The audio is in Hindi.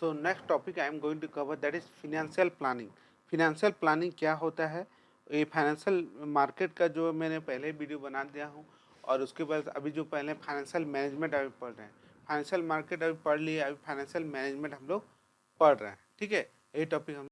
So next topic I am going to cover that is financial planning financial planning क्या होता है? ये फाइनेंशियल मार्केट का जो मैंने पहले वीडियो बना दिया हूँ और उसके बाद अभी जो पहले फाइनेंशियल मैनेजमेंट अभी पढ़ रहे हैं। फाइनेंशियल मार्केट अभी पढ़ लिए अभी फाइनेंशियल मैनेजमेंट हम लोग पढ़ रहे हैं। ठीक है? ये टॉपिक हम